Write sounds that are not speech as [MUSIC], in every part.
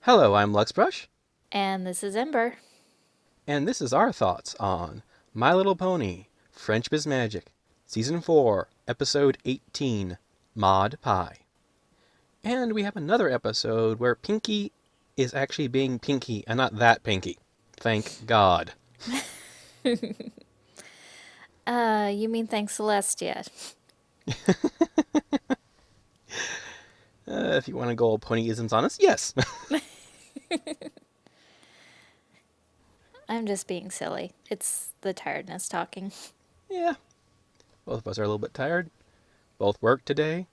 Hello, I'm Luxbrush, And this is Ember. and this is our thoughts on My Little Pony, Friendship is Magic, Season 4, Episode 18, Maud Pie. And we have another episode where Pinkie is actually being Pinkie and not that Pinkie. Thank God. [LAUGHS] Uh, you mean thanks Celestia? [LAUGHS] Uh, if you want to go all ponyisms on us, yes. [LAUGHS] [LAUGHS] I'm just being silly. It's the tiredness talking. yeah. Both of us are a little bit tired. Both worked today.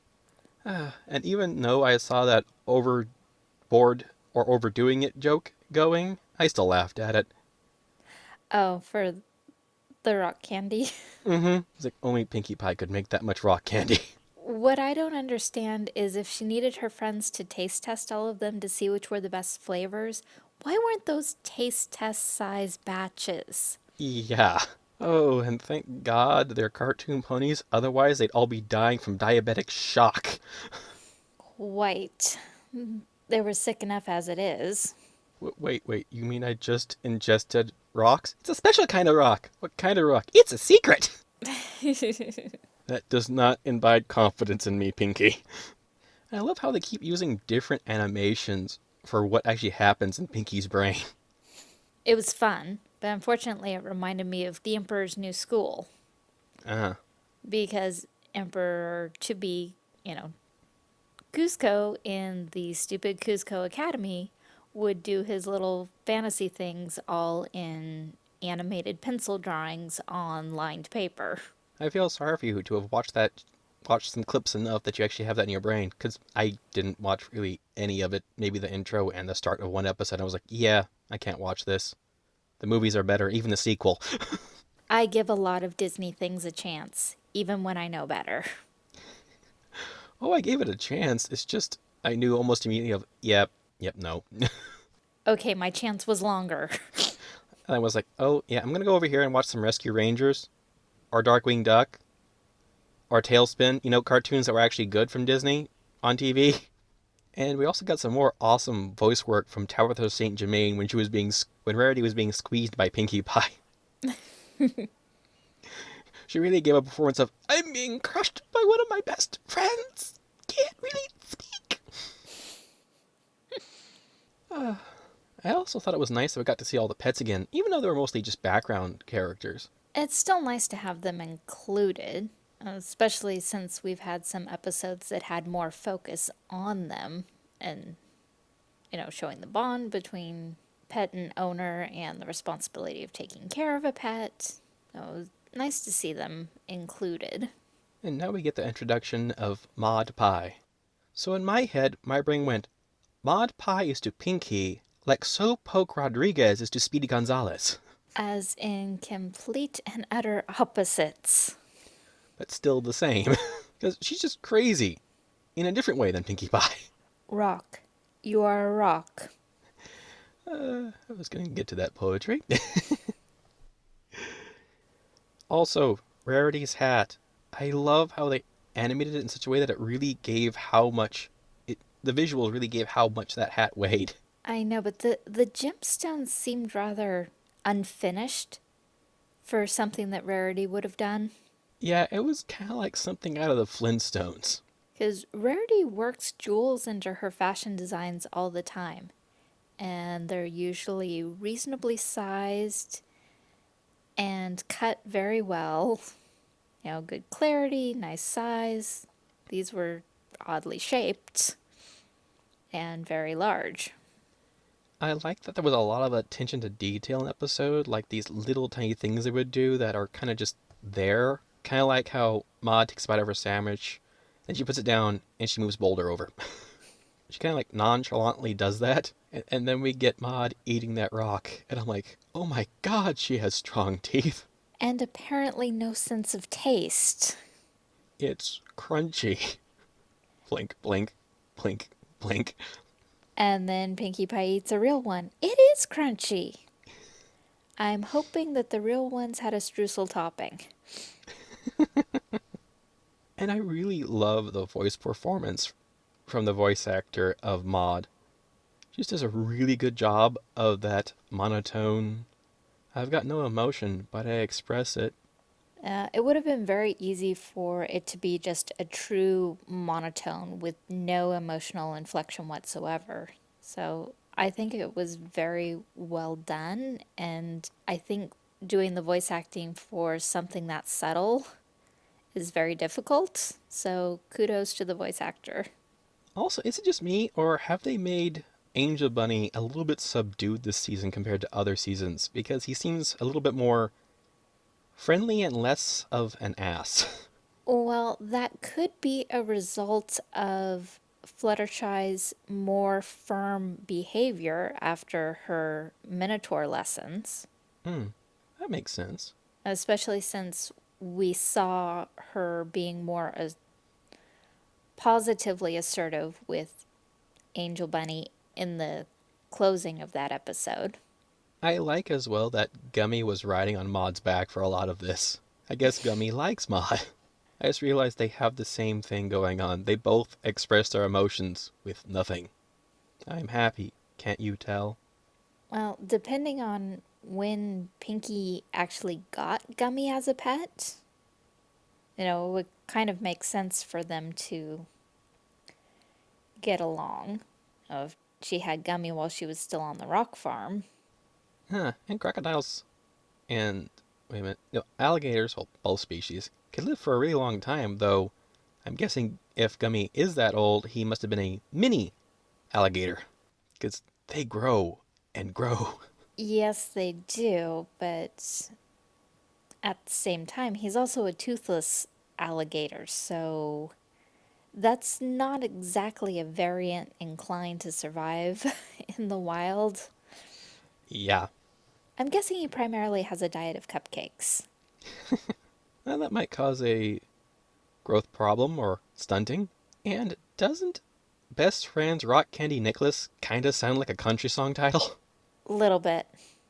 Ah, [SIGHS] and even though I saw that overboard or overdoing it joke going, I still laughed at it. Oh, for the rock candy. Mm-hmm. It's like only Pinkie Pie could make that much rock candy. [LAUGHS] What I don't understand is if she needed her friends to taste test all of them to see which were the best flavors, why weren't those taste test size batches? yeah. Oh, and thank God they're cartoon ponies. Otherwise, they'd all be dying from diabetic shock. Quite. They were sick enough as it is. W- wait, wait. You mean I just ingested rocks? It's a special kind of rock. What kind of rock? It's a secret. [LAUGHS] That does not imbibe confidence in me, Pinkie. [LAUGHS] I love how they keep using different animations for what actually happens in Pinkie's brain. It was fun, but unfortunately it reminded me of the Emperor's New School. Ah, because Emperor to be, you know, Kuzco in the stupid Kuzco Academy would do his little fantasy things all in animated pencil drawings on lined paper. I feel sorry for you to have watched that, watched some clips enough that you actually have that in your brain. Because I didn't watch really any of it. Maybe the intro and the start of one episode. I was like, yeah, I can't watch this. The movies are better, even the sequel. [LAUGHS] I give a lot of Disney things a chance, even when I know better. [LAUGHS] oh, I gave it a chance. It's just I knew almost immediately of, yep, yep, no. [LAUGHS] Okay, my chance was longer. And I was like, oh yeah, I'm gonna go over here and watch some Rescue Rangers, or Darkwing Duck, or TaleSpin. You know, cartoons that were actually good from Disney on TV. [LAUGHS] And we also got some more awesome voice work from Tabitha St. Germain when she was being when Rarity was being squeezed by Pinkie Pie. [LAUGHS] she really gave a performance of I'm being crushed by one of my best friends. Can't really speak. Ah, [SIGHS] [SIGHS] I also thought it was nice that we got to see all the pets again, even though they were mostly just background characters. It's still nice to have them included, especially since we've had some episodes that had more focus on them and, you know, showing the bond between pet and owner and the responsibility of taking care of a pet. So nice to see them included. And now we get the introduction of Maud Pie. So in my head, my brain went, Maud Pie is to Pinkie like Slowpoke Rodriguez is to Speedy Gonzales, As in complete and utter opposites. but still the same. [LAUGHS] Because she's just crazy in a different way than Pinkie Pie. Rock. You are a rock. Uh, I was going to get to that poetry. [LAUGHS] also, Rarity's hat. I love how they animated it in such a way that it really gave how much it, the visuals really gave how much that hat weighed. I know, but the, the gemstones seemed rather unfinished for something that Rarity would have done. Yeah, it was kind of like something out of the Flintstones. Because Rarity works jewels into her fashion designs all the time. And they're usually reasonably sized and cut very well. [LAUGHS] You know, good clarity, nice size. These were oddly shaped and very large. I like that there was a lot of attention to detail in the episode, like these little tiny things they would do that are kind of just there. Kind of like how Maud takes a bite of her sandwich, then she puts it down and she moves Boulder over. [LAUGHS] she kind of like nonchalantly does that, and, and then we get Maud eating that rock, and I'm like, oh my god, she has strong [LAUGHS] teeth. And apparently no sense of taste. It's crunchy. [LAUGHS] blink, blink, blink, blink. And then Pinkie Pie eats a real one. It is crunchy. I'm hoping that the real ones had a streusel topping. [LAUGHS] And I really love the voice performance from the voice actor of Maud. She just does a really good job of that monotone. I've got no emotion, but I express it. Uh, it would have been very easy for it to be just a true monotone with no emotional inflection whatsoever. So I think it was very well done, and I think doing the voice acting for something that subtle is very difficult. So kudos to the voice actor. Also, is it just me, or have they made Angel Bunny a little bit subdued this season compared to other seasons? Because he seems a little bit more friendly and less of an ass. [LAUGHS] Well, that could be a result of Fluttershy's more firm behavior after her Minotaur lessons, Hmm, that makes sense. especially since we saw her being more as positively assertive with Angel Bunny in the closing of that episode. I like as well that Gummy was riding on Maud's back for a lot of this. I guess Gummy likes Maud. [LAUGHS] I just realized they have the same thing going on. They both express their emotions with nothing. I'm happy, can't you tell? Well, depending on when Pinkie actually got Gummy as a pet, you know, it would kind of make sense for them to get along. If she had Gummy while she was still on the rock farm. Huh, and crocodiles and wait a minute, no, alligators, well, both species, can live for a really long time, though I'm guessing if Gummy is that old, he must have been a mini alligator. Because they grow and grow. Yes, they do, but at the same time, he's also a toothless alligator, so that's not exactly a variant inclined to survive [LAUGHS] in the wild. Yeah, I'm guessing he primarily has a diet of cupcakes. [LAUGHS] well, that might cause a growth problem or stunting. And doesn't Best Friends Rock Candy Necklace kinda sound like a country song title? A little bit.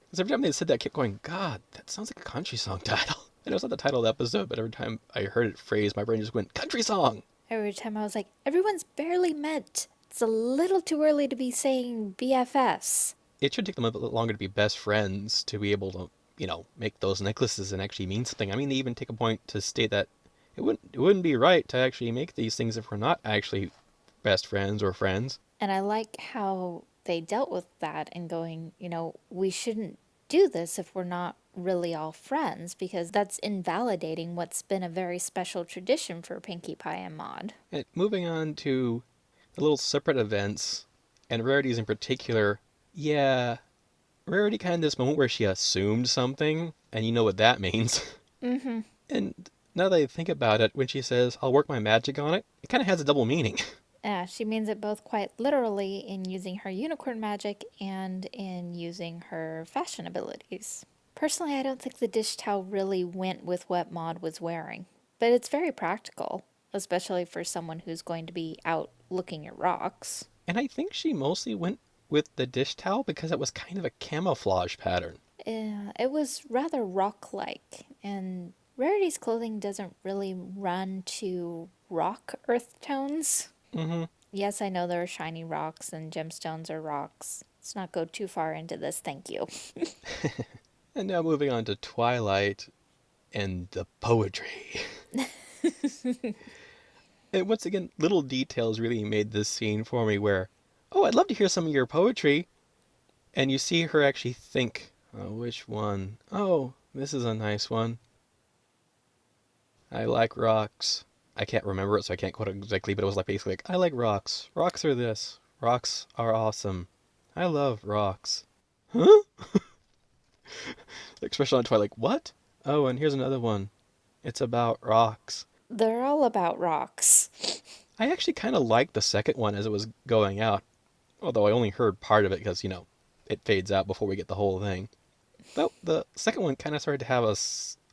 Because every time they said that, I kept going, God, that sounds like a country song title. [LAUGHS] I know it's not the title of the episode, but every time I heard it phrased, my brain just went, country song! Every time I was like, everyone's barely met. It's a little too early to be saying BFFs. It should take them a bit longer to be best friends to be able to, you know, make those necklaces and actually mean something. I mean, they even take a point to state that it wouldn't it wouldn't be right to actually make these things if we're not actually best friends or friends. And I like how they dealt with that and going, you know, we shouldn't do this if we're not really all friends because that's invalidating what's been a very special tradition for Pinkie Pie and Maud. And moving on to the little separate events and Rarity's in particular, yeah, Rarity kind of this moment where she assumed something, and you know what that [LAUGHS] means. Mm-hmm. And now that I think about it, when she says, I'll work my magic on it, it kind of has a double meaning. [LAUGHS] Yeah, she means it both quite literally in using her unicorn magic and in using her fashion abilities. Personally, I don't think the dish towel really went with what Maud was wearing, but it's very practical, especially for someone who's going to be out looking at rocks. And I think she mostly went with the dish towel because it was kind of a camouflage pattern. Yeah, it was rather rock like, and Rarity's clothing doesn't really run to rock earth tones. Mm-hmm. Yes, I know there are shiny rocks and gemstones are rocks. Let's not go too far into this, thank you. [LAUGHS] And now moving on to Twilight and the poetry. [LAUGHS] and once again, little details really made this scene for me where, oh, I'd love to hear some of your poetry. And you see her actually think, oh, which one? Oh, this is a nice one. I like rocks. I can't remember it, so I can't quote it exactly, but it was like basically like, I like rocks. Rocks are this. Rocks are awesome. I love rocks. Huh? [LAUGHS] expression on Twilight, like, what? Oh, and here's another one. It's about rocks. They're all about rocks. I actually kind of liked the second one as it was going out, although I only heard part of it because, you know, it fades out before we get the whole thing. Though the second one kind of started to have a,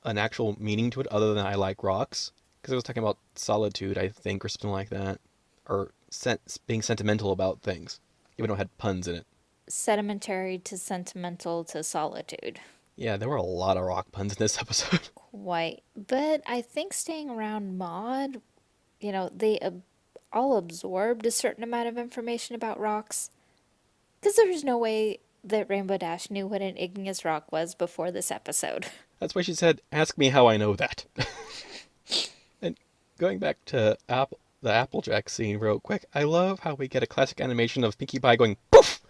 an actual meaning to it other than I like rocks. Because it was talking about solitude, I think, or something like that. Or sen- being sentimental about things, even though it had puns in it. Sedimentary to sentimental to solitude. Yeah, there were a lot of rock puns in this [LAUGHS] episode. Quite. But I think staying around Maud, you know, they all absorbed a certain amount of information about rocks. Because there was no way that Rainbow Dash knew what an igneous rock was before this episode. [LAUGHS] That's why she said, "Ask me how I know that." [LAUGHS] and going back to Apple, the Applejack scene real quick, I love how we get a classic animation of Pinkie Pie going poof,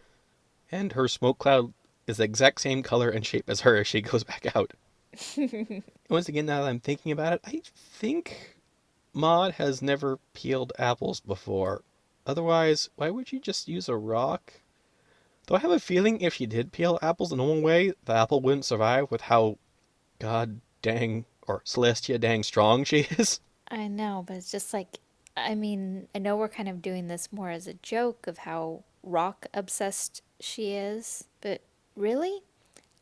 and her smoke cloud is the exact same color and shape as her as she goes back out. [LAUGHS] Once again, now that I'm thinking about it, I think Maud has never peeled apples before. Otherwise, why would you just use a rock? Though I have a feeling if she did peel apples in the normal way, the apple wouldn't survive with how god dang or Celestia dang strong she [LAUGHS] is. I know, but it's just like, I mean, I know we're kind of doing this more as a joke of how rock obsessed she is, but really?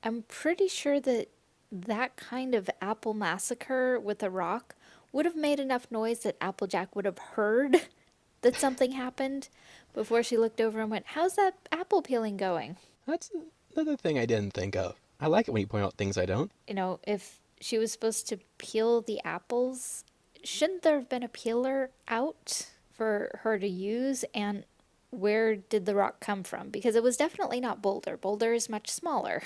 I'm pretty sure that that kind of apple massacre with a rock would have made enough noise that Applejack would have heard [LAUGHS] that something happened before she looked over and went, How's that apple peeling going? That's another thing I didn't think of. I like it when you point out things I don't. You know, if she was supposed to peel the apples, shouldn't there have been a peeler out for her to use? And where did the rock come from? Because it was definitely not Boulder. Boulder is much smaller.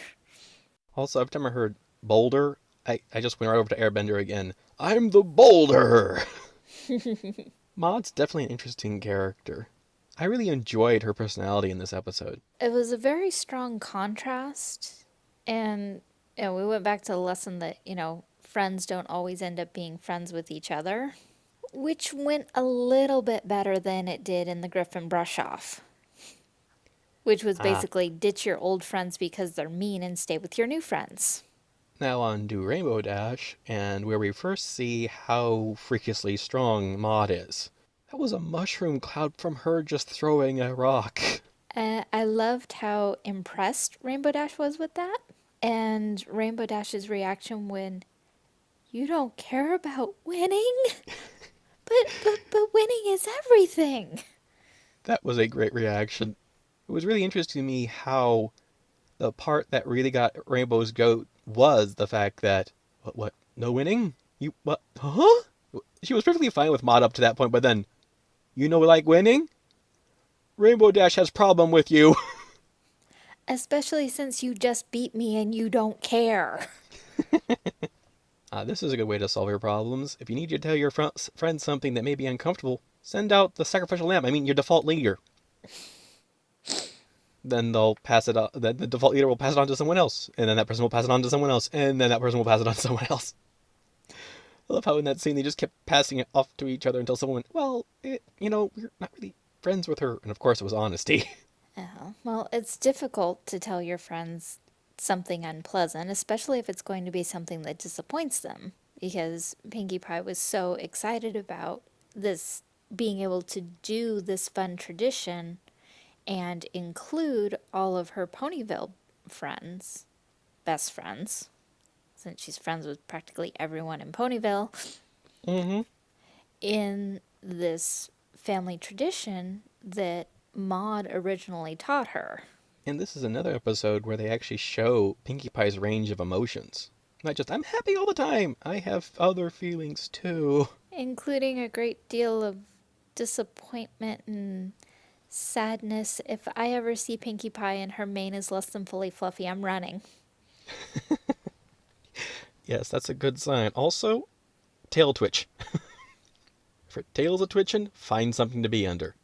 Also, every time I heard Boulder, I, I just went right over to Airbender again. I'm the Boulder! [LAUGHS] Maud's definitely an interesting character. I really enjoyed her personality in this episode. It was a very strong contrast. And you know, we went back to the lesson that, you know, friends don't always end up being friends with each other, which went a little bit better than it did in the Griffon brush off. Which was basically ah. ditch your old friends because they're mean and stay with your new friends. Now on to Rainbow Dash, and where we first see how freakishly strong Maud is. That was a mushroom cloud from her just throwing a rock. Uh, I loved how impressed Rainbow Dash was with that. And Rainbow Dash's reaction when you don't care about winning? [LAUGHS] but, but, but winning is everything. That was a great reaction. It was really interesting to me how the part that really got Rainbow's goat was the fact that what what no winning? You what? Huh? She was perfectly fine with Maud up to that point, but then you know like winning? Rainbow Dash has problem with you. [LAUGHS] Especially since you just beat me and you don't care. uh, [LAUGHS] this is a good way to solve your problems. If you need to tell your fr friends something that may be uncomfortable, send out the sacrificial lamb. I mean, your default leader then they'll pass it on. Then the default leader will pass it on to someone else, and then that person will pass it on to someone else, and then that person will pass it on to someone else. I love how in that scene they just kept passing it off to each other until someone went, "Well, it, you know, we're not really friends with her," and of course it was honesty. [LAUGHS] Well, it's difficult to tell your friends something unpleasant, especially if it's going to be something that disappoints them, because Pinkie Pie was so excited about this being able to do this fun tradition and include all of her Ponyville friends, best friends, since she's friends with practically everyone in Ponyville, mm-hmm. in this family tradition that Maud originally taught her. And this is another episode where they actually show Pinkie Pie's range of emotions. Not just, I'm happy all the time, I have other feelings too. Including a great deal of disappointment and Sadness. If I ever see Pinkie Pie and her mane is less than fully fluffy, I'm running. [LAUGHS] yes, that's a good sign. Also, tail twitch. [LAUGHS] if her tail's a twitching, find something to be under.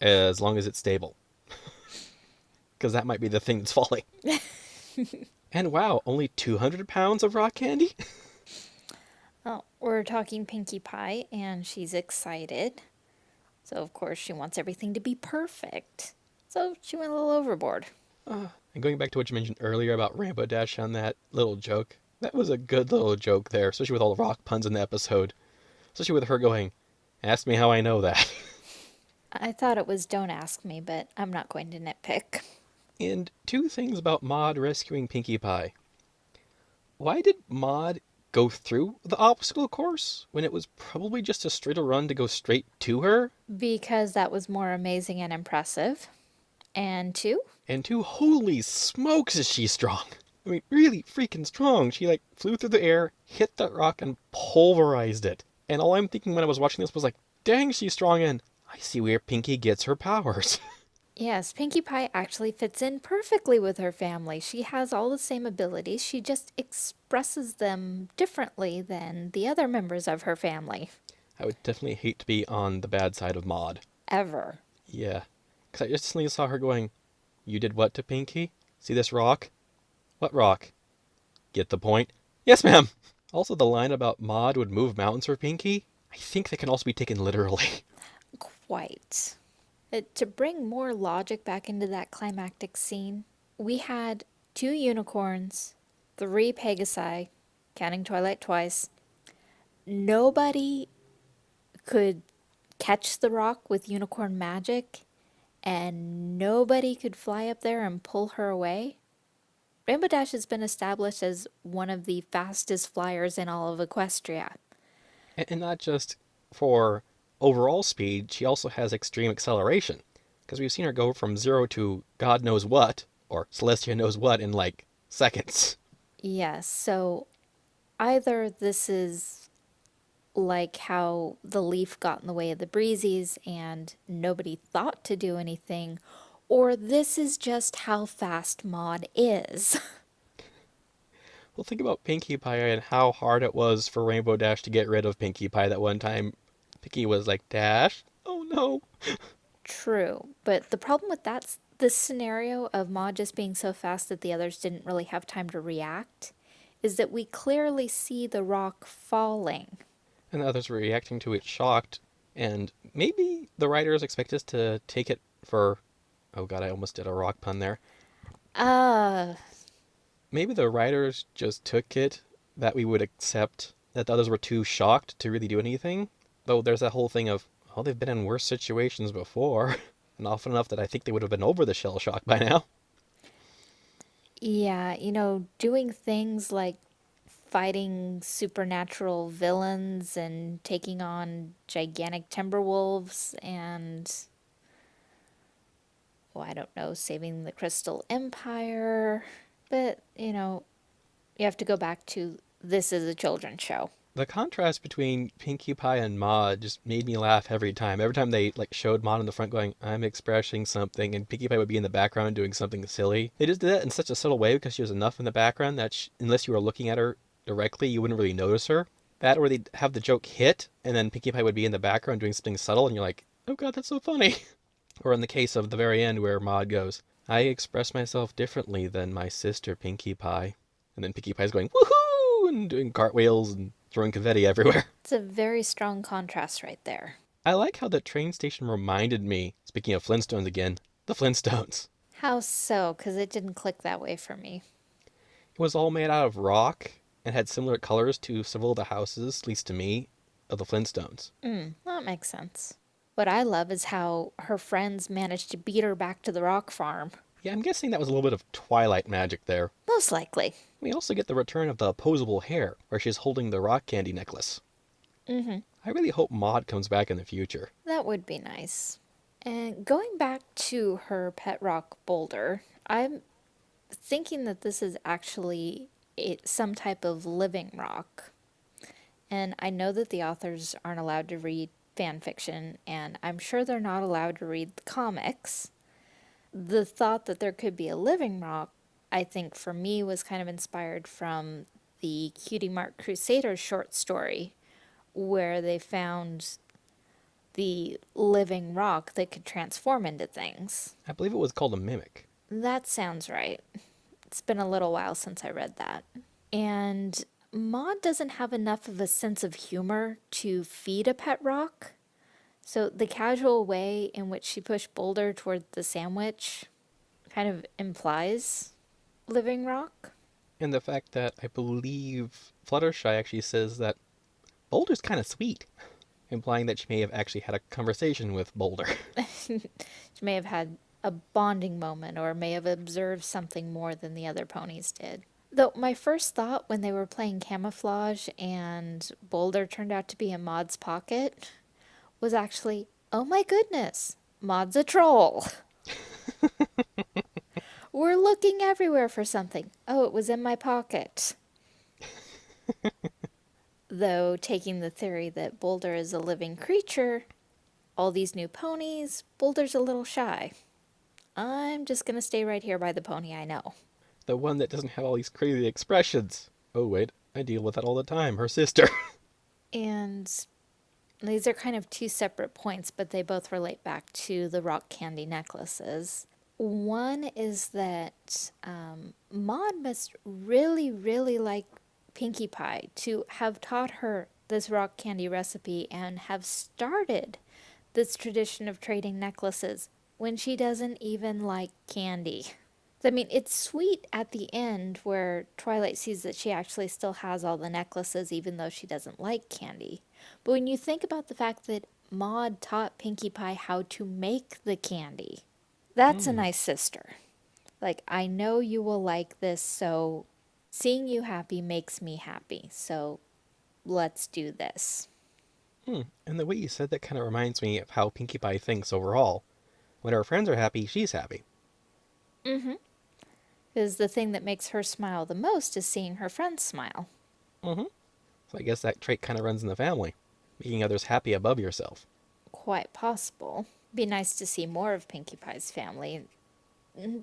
As long as it's stable. [LAUGHS] Because that might be the thing that's falling. and wow, only 200 pounds of rock candy? well, oh, we're talking Pinkie Pie, and she's excited. So, of course, she wants everything to be perfect. So, she went a little overboard. Uh, and going back to what you mentioned earlier about Rainbow Dash on that little joke, that was a good little joke there, especially with all the rock puns in the episode. Especially with her going, Ask me how I know that. [LAUGHS] I thought it was Don't Ask Me, but I'm not going to nitpick. And two things about Maud rescuing Pinkie Pie. Why did Maud go through the obstacle course when it was probably just a straighter run to go straight to her? Because that was more amazing and impressive. And two? And two, holy smokes, is she strong! I mean, really freaking strong. She like flew through the air, hit that rock, and pulverized it. And all I'm thinking when I was watching this was like, dang, she's strong, and I see where Pinkie gets her powers. [LAUGHS] Yes, Pinkie Pie actually fits in perfectly with her family. She has all the same abilities, she just expresses them differently than the other members of her family. I would definitely hate to be on the bad side of Maud. Ever. Yeah. Because I instantly saw her going, You did what to Pinkie? See this rock? What rock? Get the point? Yes, ma'am! Also, the line about Maud would move mountains for Pinkie, I think that can also be taken literally. [LAUGHS] Quite. Uh, to bring more logic back into that climactic scene, we had two unicorns, three Pegasi, counting Twilight twice. Nobody could catch the rock with unicorn magic, and nobody could fly up there and pull her away. Rainbow Dash has been established as one of the fastest flyers in all of Equestria. And, and not just for overall speed, she also has extreme acceleration. Because we've seen her go from zero to God knows what, or Celestia knows what, in like seconds. Yes, so either this is like how the leaf got in the way of the breezies and nobody thought to do anything, or this is just how fast Maud is. [LAUGHS] Well, think about Pinkie Pie and how hard it was for Rainbow Dash to get rid of Pinkie Pie that one time. Pinkie was like, Dash? Oh no. True, but the problem with that—the scenario of Maud just being so fast that the others didn't really have time to react is that we clearly see the rock falling. And the others were reacting to it shocked. And maybe the writers expect us to take it for. Oh god, I almost did a rock pun there. Uh, Maybe the writers just took it that we would accept that the others were too shocked to really do anything. Though there's that whole thing of, oh, they've been in worse situations before. [LAUGHS] And often enough that I think they would have been over the shell shock by now. yeah, you know, doing things like fighting supernatural villains and taking on gigantic timber wolves and well, I don't know, saving the Crystal Empire. But, you know, you have to go back to this is a children's show. The contrast between Pinkie Pie and Maud just made me laugh every time. Every time they like showed Maud in the front going, "I'm expressing something," and Pinkie Pie would be in the background doing something silly. They just did that in such a subtle way because she was enough in the background that she, unless you were looking at her directly, you wouldn't really notice her. That, or they'd have the joke hit, and then Pinkie Pie would be in the background doing something subtle, and you're like, "Oh God, that's so funny." [LAUGHS] or in the case of the very end where Maud goes, "I express myself differently than my sister Pinkie Pie," and then Pinkie Pie's going, "Woohoo!" and doing cartwheels and throwing confetti everywhere. [LAUGHS] It's a very strong contrast right there. I like how the train station reminded me, speaking of Flintstones again, the Flintstones. How so? Because it didn't click that way for me. It was all made out of rock and had similar colors to several of the houses, at least to me, of the Flintstones. Mm, that makes sense. What I love is how her friends managed to beat her back to the rock farm. Yeah, I'm guessing that was a little bit of Twilight magic there. Most likely. We also get the return of the opposable hair, where she's holding the rock candy necklace. Mm-hmm. I really hope Maud comes back in the future. That would be nice. And going back to her pet rock boulder, I'm thinking that this is actually a, some type of living rock. And I know that the authors aren't allowed to read fan fiction, and I'm sure they're not allowed to read the comics. The thought that there could be a living rock, I think for me, was kind of inspired from the Cutie Mark Crusaders short story, where they found the living rock that could transform into things. I believe it was called a mimic. That sounds right. It's been a little while since I read that. And Maud doesn't have enough of a sense of humor to feed a pet rock. So the casual way in which she pushed Boulder toward the sandwich kind of implies living rock. And the fact that I believe Fluttershy actually says that Boulder's kind of sweet, implying that she may have actually had a conversation with Boulder. [LAUGHS] [LAUGHS] she may have had a bonding moment or may have observed something more than the other ponies did. Though my first thought when they were playing camouflage and Boulder turned out to be in Maud's pocket was actually, oh my goodness, Maud's a troll. [LAUGHS] We're looking everywhere for something. Oh, it was in my pocket. [LAUGHS] Though, taking the theory that Boulder is a living creature, all these new ponies, Boulder's a little shy. I'm just gonna stay right here by the pony I know. The one that doesn't have all these crazy expressions. Oh, wait, I deal with that all the time. Her sister. [LAUGHS] And these are kind of two separate points, but they both relate back to the rock candy necklaces. One is that um, Maud must really, really like Pinkie Pie to have taught her this rock candy recipe and have started this tradition of trading necklaces when she doesn't even like candy. I mean, it's sweet at the end where Twilight sees that she actually still has all the necklaces even though she doesn't like candy. But when you think about the fact that Maud taught Pinkie Pie how to make the candy, that's a nice sister. Like, I know you will like this, so seeing you happy makes me happy. So let's do this. Hmm. And the way you said that kind of reminds me of how Pinkie Pie thinks overall. When her friends are happy, she's happy. Mm-hmm. Because the thing that makes her smile the most is seeing her friends smile. Mm-hmm. So I guess that trait kind of runs in the family. Making others happy above yourself. Quite possible. Be nice to see more of Pinkie Pie's family.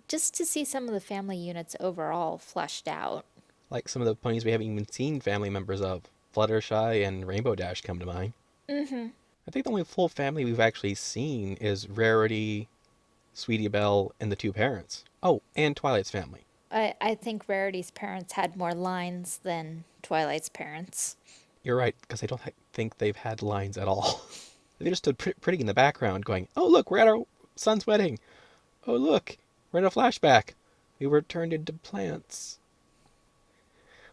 Just to see some of the family units overall fleshed out. Like some of the ponies we haven't even seen family members of. Fluttershy and Rainbow Dash come to mind. Mm-hmm. I think the only full family we've actually seen is Rarity, Sweetie Belle, and the two parents. Oh, and Twilight's family. I, I think Rarity's parents had more lines than Twilight's parents. You're right, because I don't think they've had lines at all. [LAUGHS] they just stood pr- pretty in the background going, Oh, look, we're at our son's wedding. Oh, look, we're in a flashback. We were turned into plants.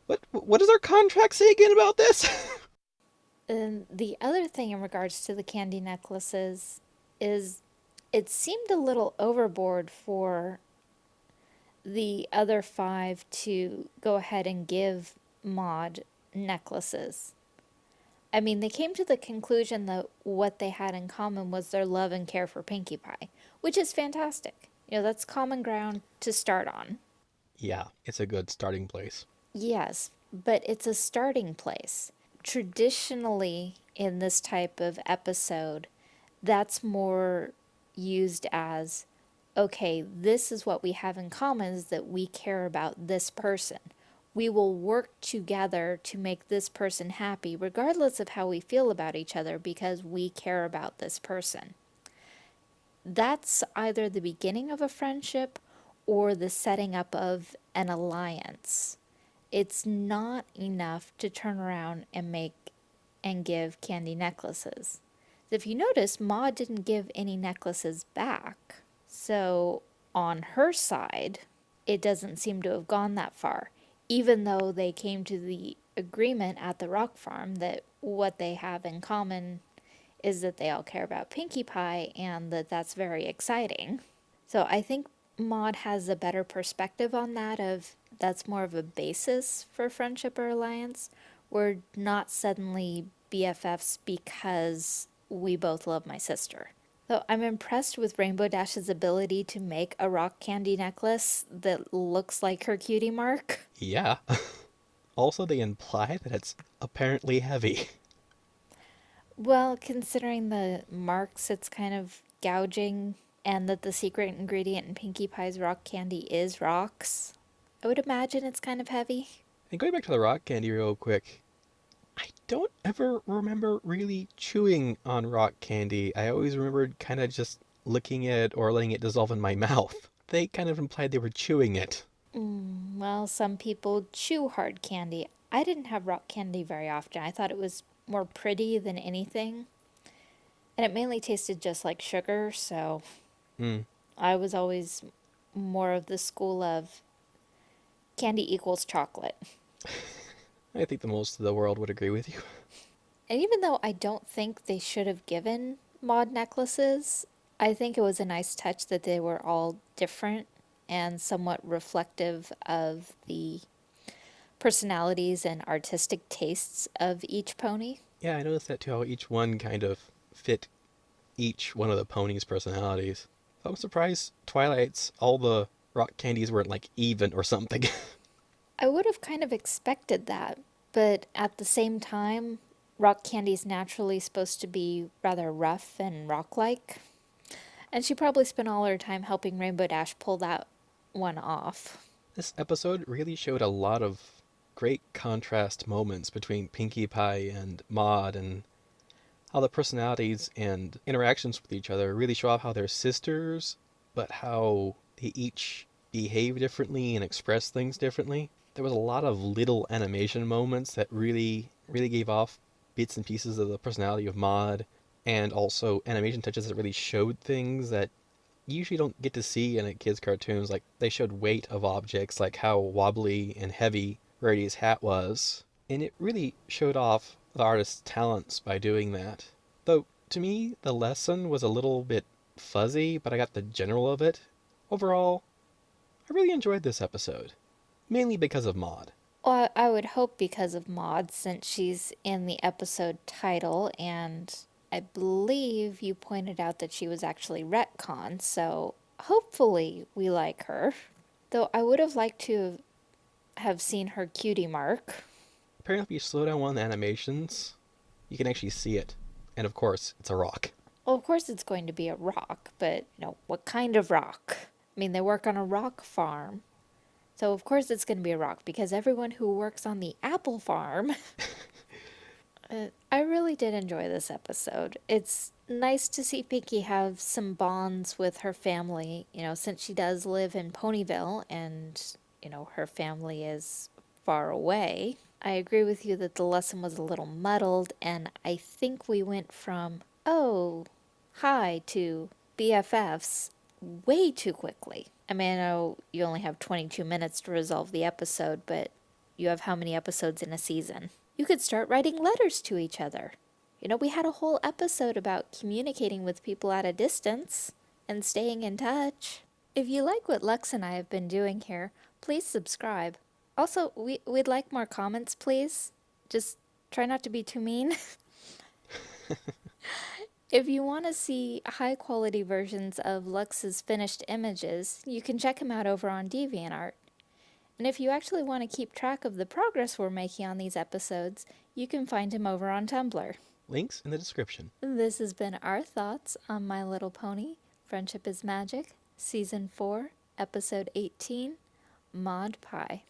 What, what does our contract say again about this? And [LAUGHS] um, the other thing in regards to the candy necklaces is it seemed a little overboard for the other five to go ahead and give Maud necklaces. I mean, they came to the conclusion that what they had in common was their love and care for Pinkie Pie, which is fantastic. You know, that's common ground to start on. yeah, it's a good starting place. Yes, but it's a starting place. Traditionally, in this type of episode, that's more used as okay, this is what we have in common is that we care about this person. We will work together to make this person happy, regardless of how we feel about each other, because we care about this person. That's either the beginning of a friendship or the setting up of an alliance it's not enough to turn around and make and give candy necklaces. If you notice, Maud didn't give any necklaces back. So on her side, it doesn't seem to have gone that far, even though they came to the agreement at the rock farm that what they have in common is that they all care about Pinkie Pie and that that's very exciting. So I think Maud has a better perspective on that of that's more of a basis for friendship or alliance. We're not suddenly BFFs because we both love my sister. So I'm impressed with Rainbow Dash's ability to make a rock candy necklace that looks like her cutie mark. Yeah. [LAUGHS] also, they imply that it's apparently heavy. Well, considering the marks it's kind of gouging and that the secret ingredient in Pinkie Pie's rock candy is rocks, I would imagine it's kind of heavy. And going back to the rock candy real quick, I don't ever remember really chewing on rock candy. I always remembered kind of just licking it or letting it dissolve in my [LAUGHS] mouth. They kind of implied they were chewing it. Mm, well, some people chew hard candy. I didn't have rock candy very often. I thought it was more pretty than anything. And it mainly tasted just like sugar, so Mm. I was always more of the school of candy equals chocolate. [LAUGHS] I think the most of the world would agree with you. [LAUGHS] And even though I don't think they should have given Maud necklaces, I think it was a nice touch that they were all different and somewhat reflective of the personalities and artistic tastes of each pony. Yeah, I noticed that too, how each one kind of fit each one of the ponies' personalities. I'm surprised Twilight's all the rock candies weren't like even or something. [LAUGHS] I would have kind of expected that, but at the same time, rock candy's naturally supposed to be rather rough and rock like. And she probably spent all her time helping Rainbow Dash pull that one off. This episode really showed a lot of great contrast moments between Pinkie Pie and Maud and how the personalities and interactions with each other really show off how they're sisters, but how they each behave differently and express things differently. There was a lot of little animation moments that really, really gave off bits and pieces of the personality of Maud, and also animation touches that really showed things that you usually don't get to see in a kids' cartoons. Like they showed weight of objects, like how wobbly and heavy Rarity's hat was, and it really showed off the artist's talents by doing that. Though to me, the lesson was a little bit fuzzy, but I got the general of it. Overall, I really enjoyed this episode, mainly because of Maud. Well, I would hope because of Maud, since she's in the episode title, and I believe you pointed out that she was actually retcon, so hopefully we like her. Though I would have liked to have seen her cutie mark. Apparently, if you slow down one of the animations, you can actually see it. And of course, it's a rock. Well, of course it's going to be a rock, but you know, what kind of rock? I mean, they work on a rock farm. So of course it's going to be a rock because everyone who works on the apple farm. [LAUGHS] uh, I really did enjoy this episode. It's nice to see Pinkie have some bonds with her family, you know, since she does live in Ponyville and, you know, her family is far away. I agree with you that the lesson was a little muddled, and I think we went from, oh, hi, to BFFs way too quickly. I mean, I know you only have 22 minutes to resolve the episode, but you have how many episodes in a season? You could start writing letters to each other. You know, we had a whole episode about communicating with people at a distance and staying in touch. If you like what Lux and I have been doing here, please subscribe. Also, we, we'd like more comments, please. Just try not to be too mean. [LAUGHS] [LAUGHS] if you want to see high quality versions of Lux's finished images, you can check him out over on DeviantArt. And if you actually want to keep track of the progress we're making on these episodes, you can find him over on Tumblr. Links in the description. This has been our thoughts on My Little Pony Friendship is Magic, Season 4, Episode 18 Maud Pie.